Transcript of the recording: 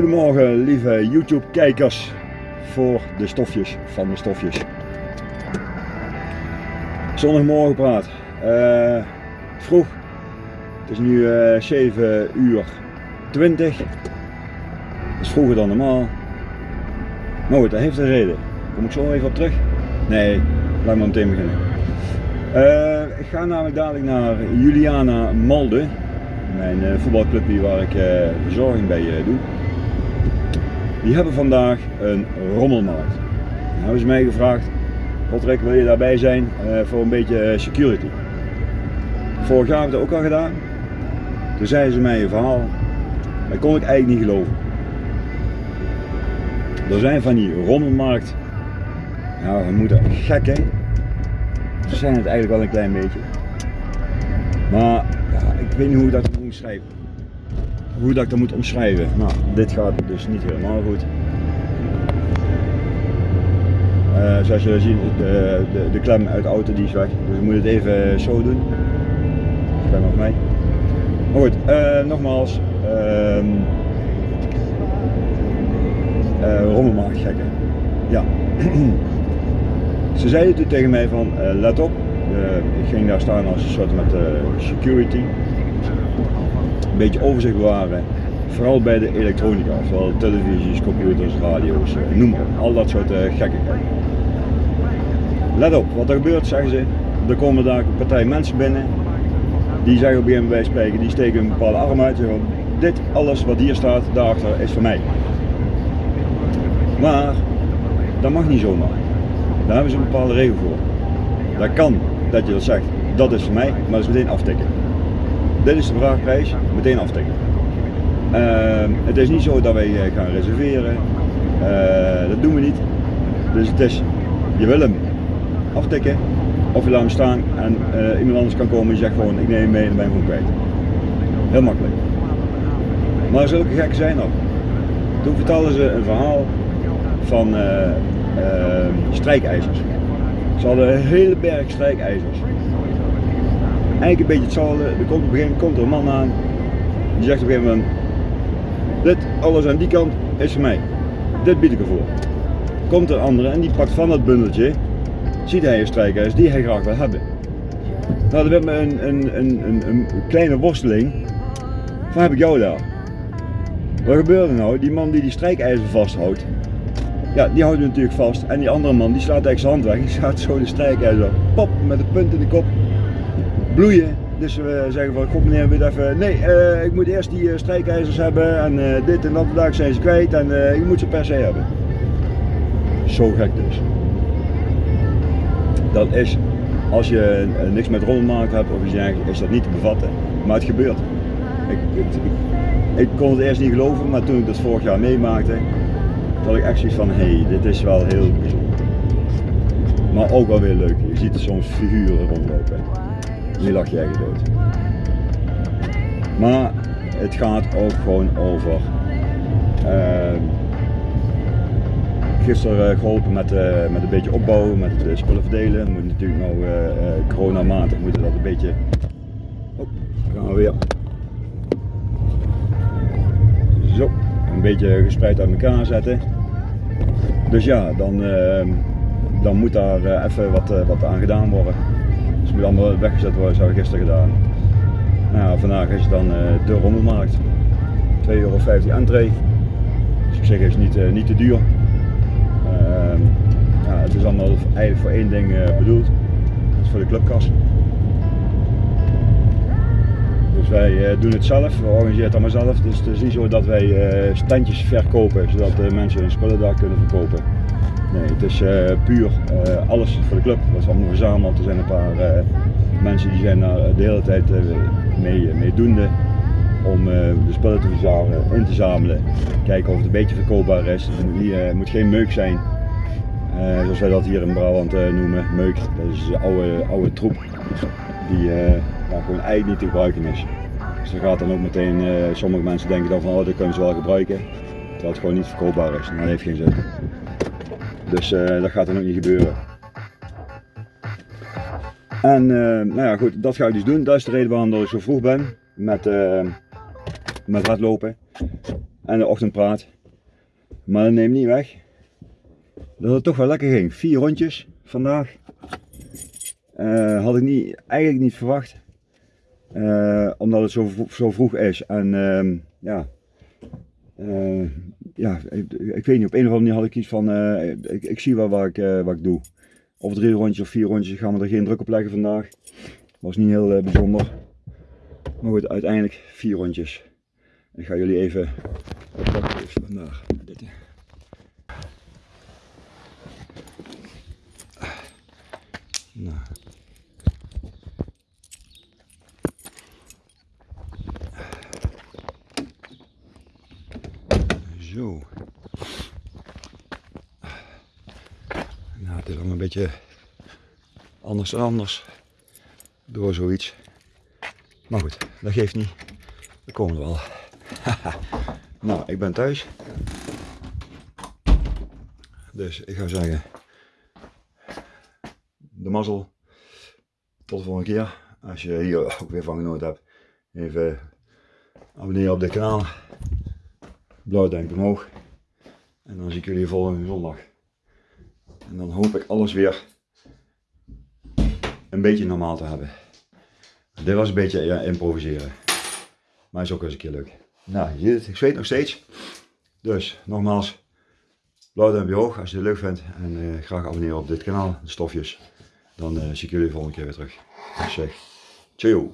Goedemorgen lieve YouTube kijkers voor de stofjes van de stofjes. Zondagmorgen praat. Uh, vroeg. Het is nu uh, 7 uur 20. Dat is vroeger dan normaal. Maar goed, dat heeft een reden. Kom ik zo even op terug? Nee, laat maar meteen beginnen. Uh, ik ga namelijk dadelijk naar Juliana Malde. Mijn voetbalclubje waar ik verzorging bij doe. Die hebben vandaag een rommelmarkt. Nou hebben ze mij gevraagd, Roderick wil je daarbij zijn voor een beetje security. Vorig jaar heb ik dat ook al gedaan. Toen zeiden ze mij een verhaal, dat kon ik eigenlijk niet geloven. Er zijn van die rommelmarkt, nou we moeten gek hè. Ze zijn het eigenlijk wel een klein beetje. Maar ik weet niet hoe ik dat moet omschrijven. Hoe dat ik dat moet omschrijven. Nou, dit gaat dus niet helemaal goed. Uh, zoals jullie zien, de, de, de, klem uit de auto die is weg. Dus we moeten het even zo doen. Klem op mij. Maar goed, uh, nogmaals. Uh, uh, rommelmarkt gekken. Ja. Ze zeiden toen tegen mij van let op. ik ging daar staan als een soort met security. Een beetje overzicht bewaren. Vooral bij de elektronica, zoals televisies, computers, radio's, noem maar Al dat soort gekkigheid. Let op, wat er gebeurt zeggen ze. Er komen daar een partij mensen binnen. Die zeggen op een bij spreken, die steken een bepaalde arm uit. Zeggen, dit alles wat hier staat, daarachter is voor mij. Maar dat mag niet zomaar. Daar hebben ze een bepaalde regel voor. Dat kan dat je dat zegt, dat is voor mij, maar dat is meteen aftikken. Dit is de vraagprijs, meteen aftikken. Uh, het is niet zo dat wij eh, gaan reserveren, uh, dat doen we niet. Dus het is, je wil hem aftikken of je laat hem staan en uh, iemand anders kan komen en zegt gewoon ik neem hem mee en ben gewoon kwijt. Heel makkelijk. Maar zulke gek zijn er. Toen vertelden ze een verhaal van strijkijzers. Ze hadden een hele berg strijkijzers. Eigenlijk een beetje hetzelfde. Er komt op een gegeven moment komt er een man aan. Die zegt op een gegeven moment, dit alles aan die kant is voor mij. Dit bied ik ervoor. Komt er een andere en die pakt van dat bundeltje, ziet hij een strijkijzer die hij graag wil hebben. Nou, er werd me een, een, een, een, kleine worsteling. Van heb ik jou daar? Wat gebeurde nou? Die man die die strijkijzer vasthoudt, ja, die houdt natuurlijk vast. En die andere man die slaat eigenlijk zijn hand weg. Die slaat zo de strijkijzer pop met de punt in de kop. Bloeien. Dus we zeggen van, god meneer, weet even, nee, uh, ik moet eerst die uh, strijkijzers hebben en uh, dit en dat, vandaag zijn ze kwijt en je moet ze per se hebben. Zo gek dus. Dat is, als je niks met rollenmarkt hebt of iets dergelijks, is dat niet te bevatten. Maar het gebeurt. Ik, ik, ik, ik kon het eerst niet geloven, maar toen ik dat vorig jaar meemaakte, dat ik echt zoiets van, hé, hey, dit is wel heel bijzonder. Maar ook wel weer leuk. Je ziet er soms figuren rondlopen. Nu lach je echt dood. Maar het gaat ook gewoon over. Uh, gisteren geholpen met, uh, met een beetje opbouwen, met uh, spullen verdelen. Moet natuurlijk nou uh, coronamatig moeten dat een beetje. Oh, gaan we weer. Zo een beetje gespreid uit elkaar zetten. Dus ja, dan, uh, dan moet daar even wat, wat aan gedaan worden. Het moet allemaal weggezet worden, zoals gisteren gedaan. Nou vandaag is het dan de rommelmarkt. 2,50 euro entree. Dus op zich is het niet, niet te duur. Ehm, ja, het is allemaal eigenlijk voor één ding bedoeld. Dat is voor de clubkas. Dus wij doen het zelf, we organiseren het allemaal zelf. Dus het is niet zo dat wij standjes verkopen, zodat mensen hun spullen daar kunnen verkopen. Nee, het is puur alles voor de club. Dat is allemaal verzameld. Er zijn een paar mensen die zijn daar de hele tijd mee, mee om de spullen te verzamelen, in te zamelen. Kijken of het een beetje verkoopbaar is. Het moet, moet geen meuk zijn. zoals wij dat hier in Brabant noemen, meuk. Dat is oude, oude troep die gewoon eigenlijk niet te gebruiken is. Dus dan gaat dan ook meteen, sommige mensen denken dan van oh dat kunnen ze wel gebruiken, terwijl het gewoon niet verkoopbaar is. Dat heeft geen zin. Dus uh, dat gaat dan ook niet gebeuren. En uh, nou ja goed, dat ga ik dus doen. Dat is de reden waarom ik zo vroeg ben met, met hardlopen. en de ochtendpraat. Maar dat neemt niet weg dat het toch wel lekker ging. Vier rondjes vandaag. Eh, had ik niet, eigenlijk niet verwacht. Eh, omdat het zo, zo vroeg is. En ja, eh, ja ik, ik weet niet, op een of andere manier had ik iets van, eh, ik, ik zie wel wat ik, eh, wat ik doe. Of drie rondjes of vier rondjes, gaan we er geen druk op leggen vandaag. Was niet heel bijzonder. Maar goed, uiteindelijk vier rondjes. Ik ga jullie even even vandaag. Dit. Nou. Zo. Nou, het is allemaal een beetje anders anders. Door zoiets. Maar goed, dat geeft niet. Dat komt wel. nou, ik ben thuis. Dus ik ga zeggen. De mazzel. Tot de volgende keer. Als je hier ook weer van genoten hebt. Even abonneren op dit kanaal. Blauw duimpje omhoog. En dan zie ik jullie volgende zondag. En dan hoop ik alles weer een beetje normaal te hebben. Dit was een beetje ja, improviseren. Maar is ook eens een keer leuk. Nou, je ziet het, ik zweet nog steeds. Dus nogmaals, blauw duimpje hoog als je het leuk vindt. En eh, graag abonneren op dit kanaal, de stofjes. Dan eh, zie ik jullie de volgende keer weer terug. Ik zeg, ciao.